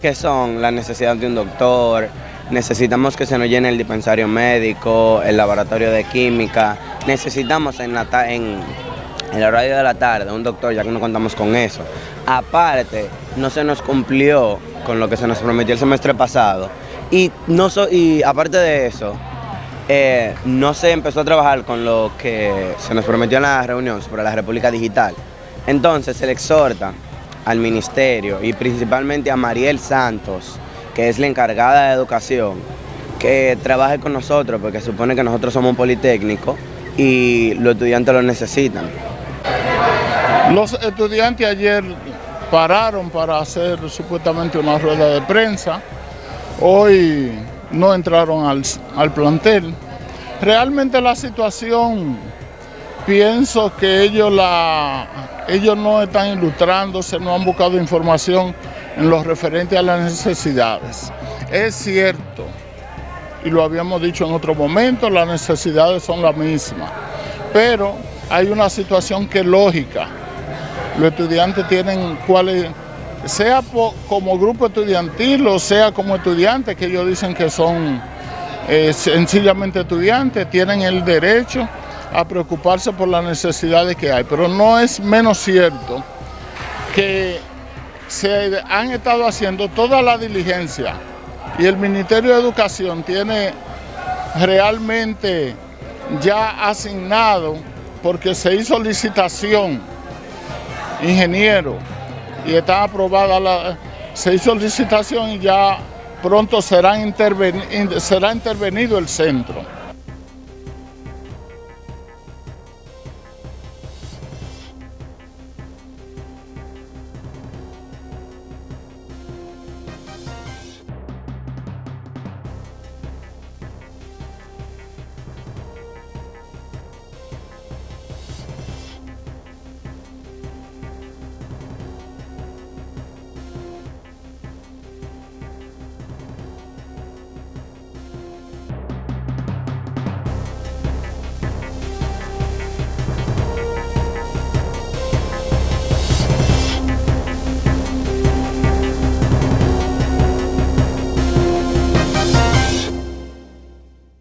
que son la necesidad de un doctor, necesitamos que se nos llene el dispensario médico, el laboratorio de química, necesitamos en, la horario de la tarde un doctor, ya que no contamos con eso. Aparte, no se nos cumplió con lo que se nos prometió el semestre pasado y, no y aparte de eso, eh, no se empezó a trabajar con lo que se nos prometió en la reunión sobre la República Digital. Entonces se le exhorta al ministerio y principalmente a Mariel Santos, que es la encargada de educación, que trabaje con nosotros, porque supone que nosotros somos un politécnico y los estudiantes lo necesitan. Los estudiantes ayer pararon para hacer supuestamente una rueda de prensa, hoy no entraron al, al plantel. Realmente la situación, pienso que ellos la ellos no están ilustrándose, no han buscado información en lo referente a las necesidades. Es cierto, y lo habíamos dicho en otro momento, las necesidades son las mismas, pero hay una situación que es lógica. Los estudiantes tienen cuáles, sea como grupo estudiantil o sea como estudiantes, que ellos dicen que son eh, sencillamente estudiantes, tienen el derecho a preocuparse por las necesidades que hay. Pero no es menos cierto que se han estado haciendo toda la diligencia y el Ministerio de Educación tiene realmente ya asignado, porque se hizo licitación, ingeniero, y está aprobada la... se hizo licitación y ya pronto será, será intervenido el centro.